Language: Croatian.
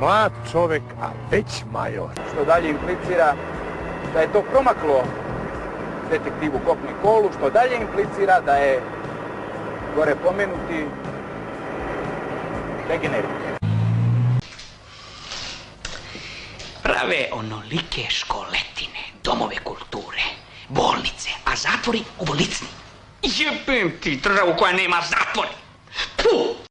Mlad čovjek, a već major. što dalje implicira da je to promaklo detektivu Kopni Kolu, što dalje implicira da je gore pomenuti degenerit. Prave onolike školetine, domove kulture, bolnice, a zatvori u licni. Jebem ti državu koja nema zatvor. Puh!